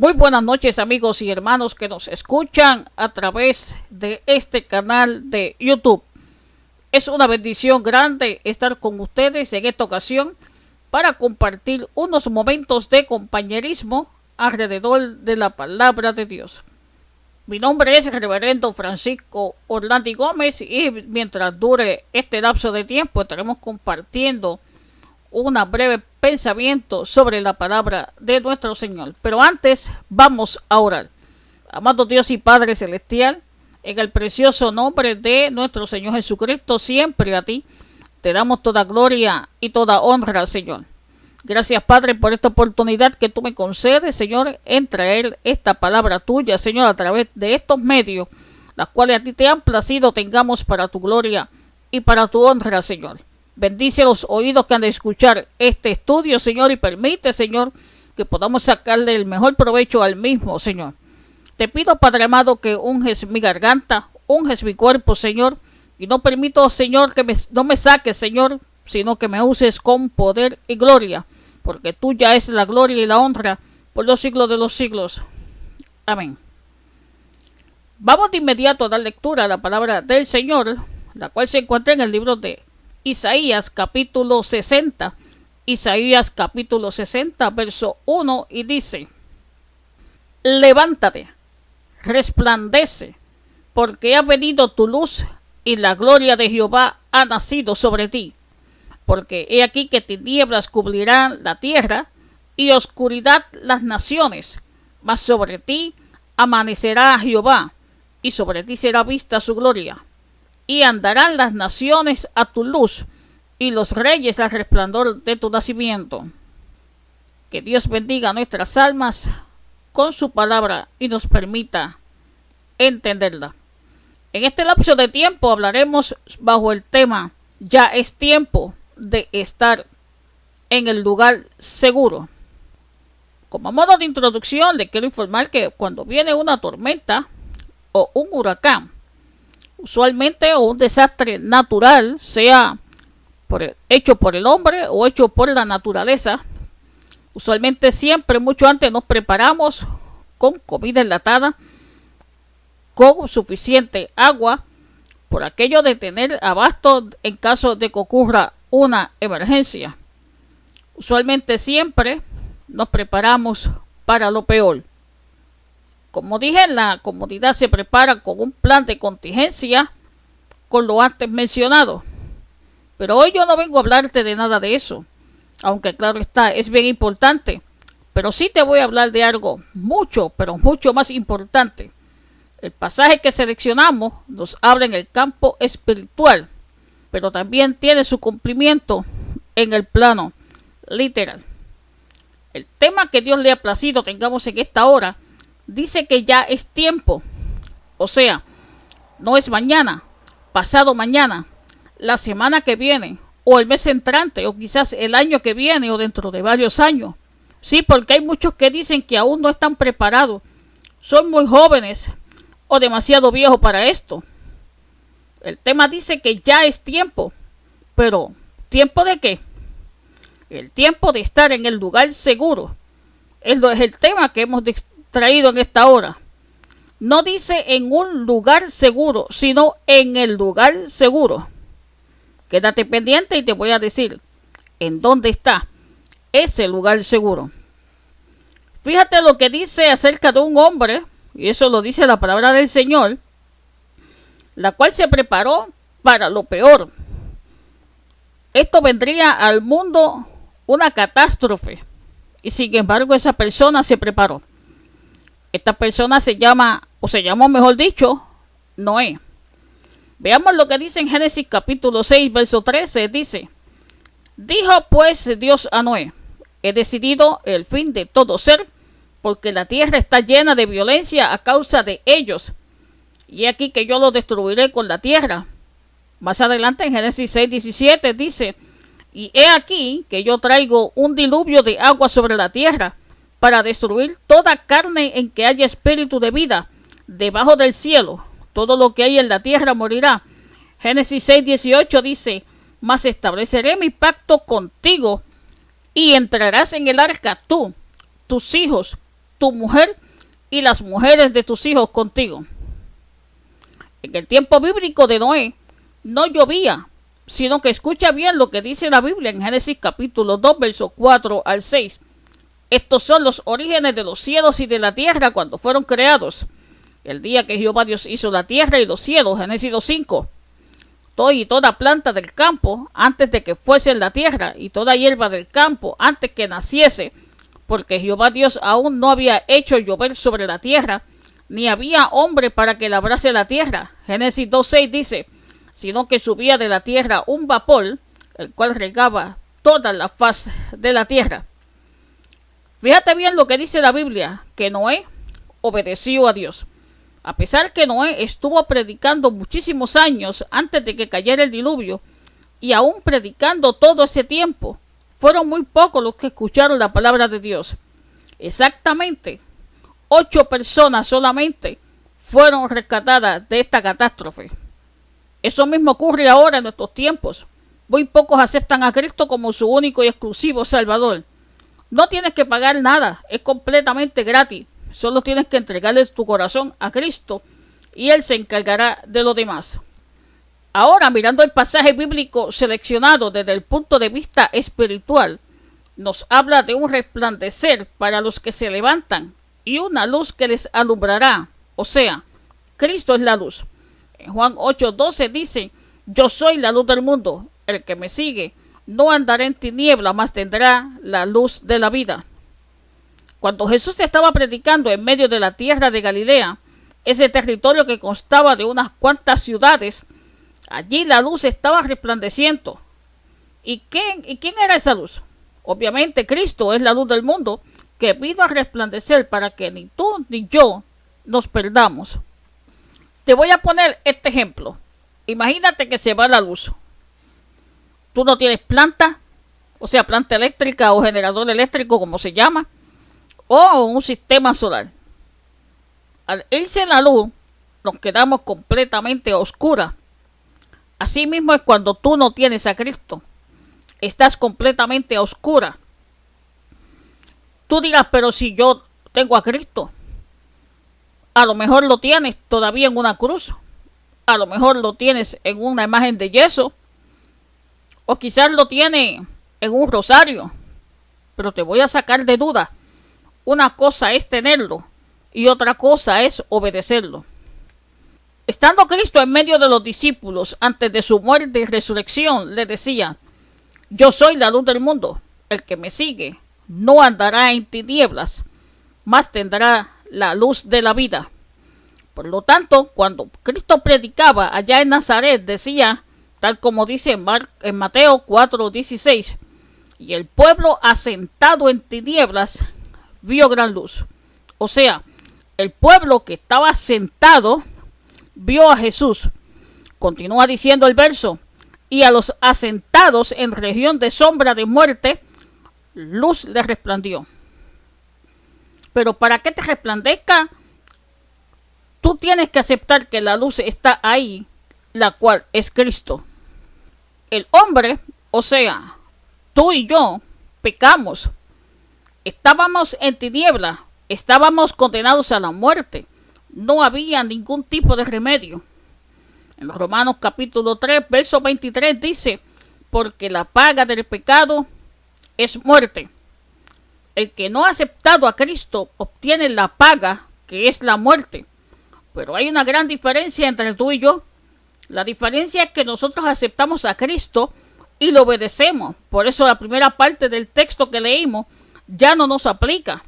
Muy buenas noches amigos y hermanos que nos escuchan a través de este canal de YouTube. Es una bendición grande estar con ustedes en esta ocasión para compartir unos momentos de compañerismo alrededor de la palabra de Dios. Mi nombre es Reverendo Francisco Orlandi Gómez y mientras dure este lapso de tiempo estaremos compartiendo un breve pensamiento sobre la palabra de nuestro Señor. Pero antes vamos a orar. Amado Dios y Padre Celestial, en el precioso nombre de nuestro Señor Jesucristo, siempre a ti te damos toda gloria y toda honra, Señor. Gracias, Padre, por esta oportunidad que tú me concedes, Señor, en traer esta palabra tuya, Señor, a través de estos medios, las cuales a ti te han placido tengamos para tu gloria y para tu honra, Señor. Bendice los oídos que han de escuchar este estudio, Señor, y permite, Señor, que podamos sacarle el mejor provecho al mismo, Señor. Te pido, Padre amado, que unges mi garganta, unges mi cuerpo, Señor, y no permito, Señor, que no me saques, Señor, sino que me uses con poder y gloria, porque tuya es la gloria y la honra por los siglos de los siglos. Amén. Vamos de inmediato a dar lectura a la palabra del Señor, la cual se encuentra en el libro de Isaías capítulo 60. Isaías capítulo 60, verso 1 y dice, Levántate, resplandece, porque ha venido tu luz y la gloria de Jehová ha nacido sobre ti. Porque he aquí que tinieblas cubrirán la tierra y oscuridad las naciones, mas sobre ti amanecerá Jehová y sobre ti será vista su gloria y andarán las naciones a tu luz y los reyes al resplandor de tu nacimiento. Que Dios bendiga nuestras almas con su palabra y nos permita entenderla. En este lapso de tiempo hablaremos bajo el tema Ya es tiempo de estar en el lugar seguro. Como modo de introducción le quiero informar que cuando viene una tormenta o un huracán, usualmente un desastre natural, sea por hecho por el hombre o hecho por la naturaleza, usualmente siempre mucho antes nos preparamos con comida enlatada, con suficiente agua, por aquello de tener abasto en caso de que ocurra una emergencia. Usualmente siempre nos preparamos para lo peor. Como dije, la comunidad se prepara con un plan de contingencia con lo antes mencionado. Pero hoy yo no vengo a hablarte de nada de eso, aunque claro está, es bien importante. Pero sí te voy a hablar de algo mucho, pero mucho más importante. El pasaje que seleccionamos nos habla en el campo espiritual, pero también tiene su cumplimiento en el plano literal. El tema que Dios le ha placido tengamos en esta hora dice que ya es tiempo. O sea, no es mañana, pasado mañana, la semana que viene, o el mes entrante, o quizás el año que viene, o dentro de varios años. Sí, porque hay muchos que dicen que aún no están preparados, son muy jóvenes o demasiado viejos para esto. El tema dice que ya es tiempo, pero ¿tiempo de qué? El tiempo de estar en el lugar seguro. Es, el tema que hemos traído en esta hora. No dice en un lugar seguro, sino en el lugar seguro. Quédate pendiente y te voy a decir en dónde está ese lugar seguro. Fíjate lo que dice acerca de un hombre, y eso lo dice la palabra del Señor, la cual se preparó para lo peor. Esto vendría al mundo una catástrofe, y sin embargo esa persona se preparó. Esta persona se llama, o se llamó mejor dicho, Noé. Veamos lo que dice en Génesis capítulo 6, verso 13. Dice, dijo pues Dios a Noé, he decidido el fin de todo ser, porque la tierra está llena de violencia a causa de ellos. Y aquí que yo lo destruiré con la tierra. Más adelante en Génesis 6, 17 dice, y he aquí que yo traigo un diluvio de agua sobre la tierra para destruir toda carne en que haya espíritu de vida debajo del cielo. Todo lo que hay en la tierra morirá. Génesis 6, 18 dice, mas estableceré mi pacto contigo y entrarás en el arca tú, tus hijos tu mujer y las mujeres de tus hijos contigo. En el tiempo bíblico de Noé no llovía, sino que escucha bien lo que dice la Biblia en Génesis capítulo 2, versos 4 al 6. Estos son los orígenes de los cielos y de la tierra cuando fueron creados. El día que Jehová Dios hizo la tierra y los cielos, Génesis 5. Todo y toda planta del campo antes de que fuese la tierra y toda hierba del campo antes que naciese, porque Jehová Dios aún no había hecho llover sobre la tierra, ni había hombre para que labrase la tierra. Génesis 2.6 dice, sino que subía de la tierra un vapor, el cual regaba toda la faz de la tierra. Fíjate bien lo que dice la Biblia, que Noé obedeció a Dios. A pesar que Noé estuvo predicando muchísimos años antes de que cayera el diluvio, y aún predicando todo ese tiempo, fueron muy pocos los que escucharon la palabra de Dios. Exactamente, ocho personas solamente fueron rescatadas de esta catástrofe. Eso mismo ocurre ahora en nuestros tiempos. Muy pocos aceptan a Cristo como su único y exclusivo Salvador. No tienes que pagar nada, es completamente gratis. Solo tienes que entregarle tu corazón a Cristo y Él se encargará de lo demás. Ahora, mirando el pasaje bíblico seleccionado desde el punto de vista espiritual, nos habla de un resplandecer para los que se levantan y una luz que les alumbrará. O sea, Cristo es la luz. En Juan 8:12 dice, yo soy la luz del mundo, el que me sigue no andará en tiniebla, mas tendrá la luz de la vida. Cuando Jesús estaba predicando en medio de la tierra de Galilea, ese territorio que constaba de unas cuantas ciudades, allí la luz estaba resplandeciendo. ¿Y quién, ¿Y quién era esa luz? Obviamente Cristo es la luz del mundo que vino a resplandecer para que ni tú ni yo nos perdamos. Te voy a poner este ejemplo. Imagínate que se va la luz. Tú no tienes planta, o sea, planta eléctrica o generador eléctrico, como se llama, o un sistema solar. Al irse la luz, nos quedamos completamente oscuras. Así mismo es cuando tú no tienes a Cristo. Estás completamente oscura. Tú dirás, pero si yo tengo a Cristo, a lo mejor lo tienes todavía en una cruz. A lo mejor lo tienes en una imagen de yeso. O quizás lo tiene en un rosario. Pero te voy a sacar de duda. Una cosa es tenerlo y otra cosa es obedecerlo. Estando Cristo en medio de los discípulos antes de su muerte y resurrección, le decía, yo soy la luz del mundo, el que me sigue no andará en tinieblas, mas tendrá la luz de la vida. Por lo tanto, cuando Cristo predicaba allá en Nazaret, decía, tal como dice en, en Mateo 4:16, y el pueblo asentado en tinieblas vio gran luz. O sea, el pueblo que estaba sentado vio a Jesús. Continúa diciendo el verso, y a los asentados en región de sombra de muerte, luz les resplandió. Pero para que te resplandezca, tú tienes que aceptar que la luz está ahí, la cual es Cristo. El hombre, o sea, tú y yo, pecamos. Estábamos en tiniebla, estábamos condenados a la muerte. No había ningún tipo de remedio. En Romanos capítulo 3, verso 23 dice, porque la paga del pecado es muerte. El que no ha aceptado a Cristo obtiene la paga, que es la muerte. Pero hay una gran diferencia entre tú y yo. La diferencia es que nosotros aceptamos a Cristo y lo obedecemos. Por eso la primera parte del texto que leímos ya no nos aplica.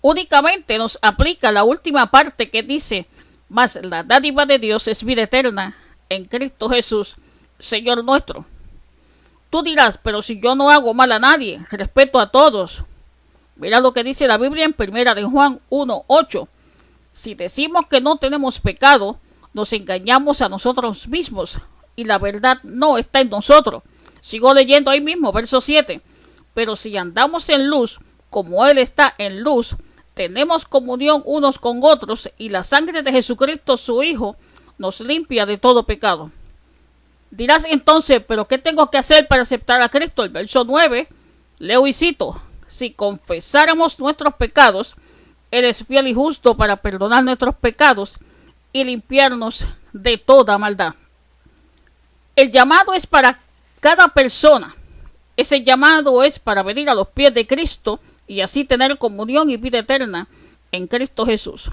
Únicamente nos aplica la última parte que dice, mas la dádiva de Dios es vida eterna en Cristo Jesús, Señor nuestro. Tú dirás, pero si yo no hago mal a nadie, respeto a todos. Mira lo que dice la Biblia en primera de Juan 1.8. Si decimos que no tenemos pecado, nos engañamos a nosotros mismos y la verdad no está en nosotros. Sigo leyendo ahí mismo, verso 7. Pero si andamos en luz, como Él está en luz, tenemos comunión unos con otros y la sangre de Jesucristo, su Hijo, nos limpia de todo pecado. Dirás entonces, ¿pero qué tengo que hacer para aceptar a Cristo? El verso 9, leo y cito, si confesáramos nuestros pecados, Él es fiel y justo para perdonar nuestros pecados y limpiarnos de toda maldad. El llamado es para cada persona. Ese llamado es para venir a los pies de Cristo y así tener comunión y vida eterna en Cristo Jesús.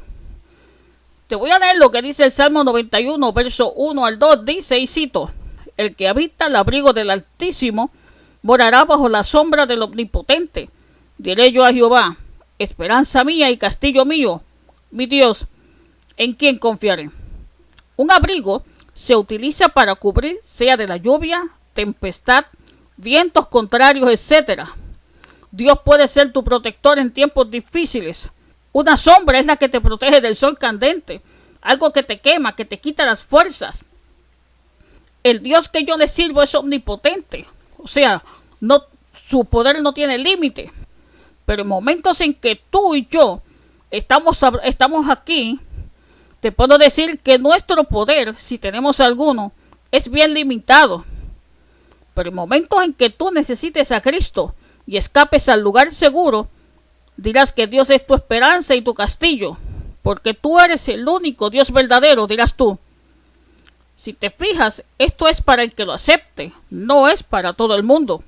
Te voy a leer lo que dice el Salmo 91, verso 1 al 2. Dice y cito, el que habita el abrigo del Altísimo morará bajo la sombra del Omnipotente. Diré yo a Jehová, esperanza mía y castillo mío, mi Dios, en quien confiaré. Un abrigo se utiliza para cubrir sea de la lluvia, tempestad, vientos contrarios, etc. Dios puede ser tu protector en tiempos difíciles. Una sombra es la que te protege del sol candente, algo que te quema, que te quita las fuerzas. El Dios que yo le sirvo es omnipotente, o sea, no, su poder no tiene límite. Pero en momentos en que tú y yo estamos, estamos aquí, te puedo decir que nuestro poder, si tenemos alguno, es bien limitado. Pero en momentos en que tú necesites a Cristo y escapes al lugar seguro, Dirás que Dios es tu esperanza y tu castillo, porque tú eres el único Dios verdadero, dirás tú. Si te fijas, esto es para el que lo acepte, no es para todo el mundo.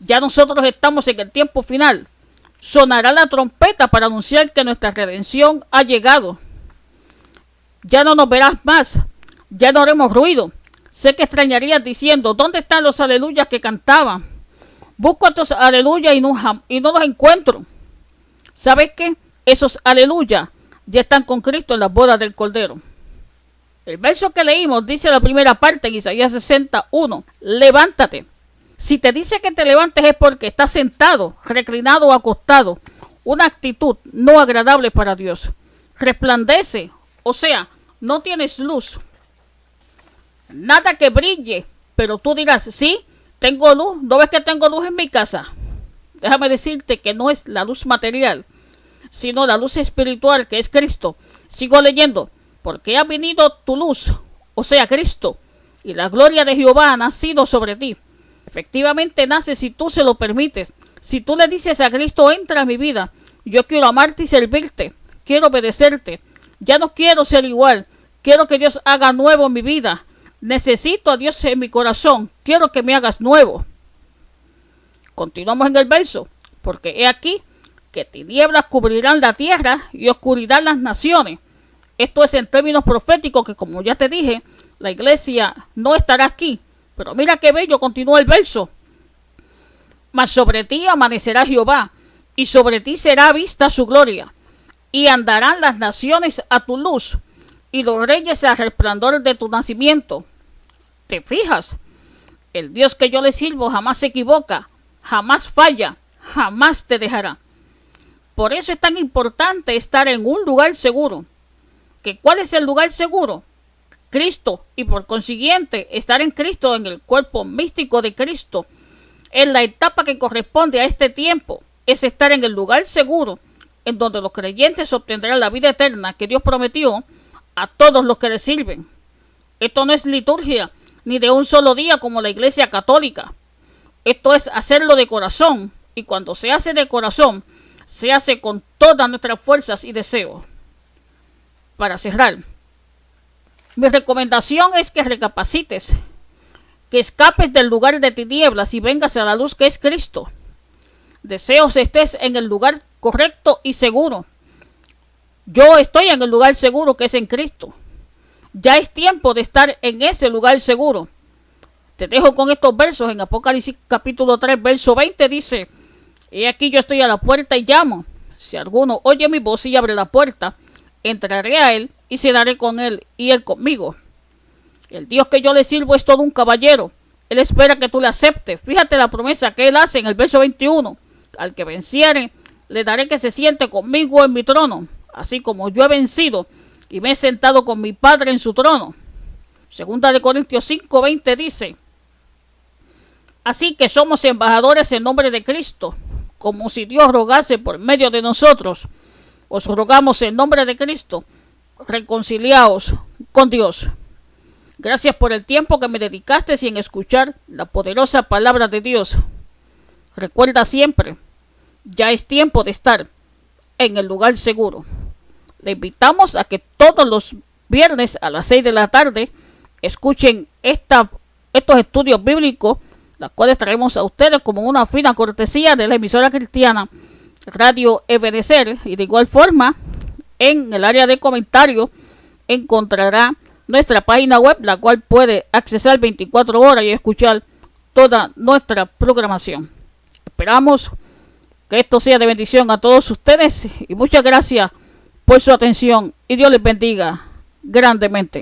Ya nosotros estamos en el tiempo final. Sonará la trompeta para anunciar que nuestra redención ha llegado. Ya no nos verás más, ya no haremos ruido. Sé que extrañarías diciendo, ¿dónde están los aleluyas que cantaban? Busco estos aleluya y no, y no los encuentro. ¿Sabes qué? Esos aleluya ya están con Cristo en las bodas del Cordero. El verso que leímos dice la primera parte en Isaías 61. Levántate. Si te dice que te levantes es porque estás sentado, reclinado o acostado. Una actitud no agradable para Dios. Resplandece. O sea, no tienes luz. Nada que brille. Pero tú dirás, sí, tengo luz, ¿no ves que tengo luz en mi casa? Déjame decirte que no es la luz material, sino la luz espiritual que es Cristo. Sigo leyendo, porque ha venido tu luz, o sea, Cristo, y la gloria de Jehová ha nacido sobre ti. Efectivamente nace si tú se lo permites. Si tú le dices a Cristo, entra a mi vida, yo quiero amarte y servirte, quiero obedecerte, ya no quiero ser igual, quiero que Dios haga nuevo mi vida, Necesito a Dios en mi corazón. Quiero que me hagas nuevo. Continuamos en el verso. Porque he aquí que tinieblas cubrirán la tierra y oscuridad las naciones. Esto es en términos proféticos que como ya te dije, la iglesia no estará aquí. Pero mira qué bello continúa el verso. Mas sobre ti amanecerá Jehová, y sobre ti será vista su gloria, y andarán las naciones a tu luz, y los reyes al resplandor de tu nacimiento te fijas, el Dios que yo le sirvo jamás se equivoca, jamás falla, jamás te dejará. Por eso es tan importante estar en un lugar seguro. ¿Que ¿Cuál es el lugar seguro? Cristo y por consiguiente estar en Cristo en el cuerpo místico de Cristo. En la etapa que corresponde a este tiempo es estar en el lugar seguro en donde los creyentes obtendrán la vida eterna que Dios prometió a todos los que le sirven. Esto no es liturgia, ni de un solo día como la Iglesia Católica. Esto es hacerlo de corazón, y cuando se hace de corazón, se hace con todas nuestras fuerzas y deseos. Para cerrar, mi recomendación es que recapacites, que escapes del lugar de tinieblas y vengas a la luz que es Cristo. Deseos estés en el lugar correcto y seguro. Yo estoy en el lugar seguro que es en Cristo. Ya es tiempo de estar en ese lugar seguro. Te dejo con estos versos en Apocalipsis capítulo 3, verso 20 dice, He aquí yo estoy a la puerta y llamo. Si alguno oye mi voz y abre la puerta, entraré a él y cenaré con él y él conmigo. El Dios que yo le sirvo es todo un caballero. Él espera que tú le aceptes. Fíjate la promesa que él hace en el verso 21. Al que venciere, le daré que se siente conmigo en mi trono, así como yo he vencido y me he sentado con mi Padre en su trono. Segunda de Corintios 5:20 dice, Así que somos embajadores en nombre de Cristo, como si Dios rogase por medio de nosotros. Os rogamos en nombre de Cristo, reconciliaos con Dios. Gracias por el tiempo que me dedicaste en escuchar la poderosa palabra de Dios. Recuerda siempre, ya es tiempo de estar en el lugar seguro. Le invitamos a que todos los viernes a las 6 de la tarde escuchen estos estudios bíblicos, los cuales traemos a ustedes como una fina cortesía de la emisora cristiana Radio Ebenecer. Y de igual forma, en el área de comentarios encontrará nuestra página web, la cual puede accesar 24 horas y escuchar toda nuestra programación. Esperamos que esto sea de bendición a todos ustedes y muchas gracias por su atención y Dios les bendiga grandemente.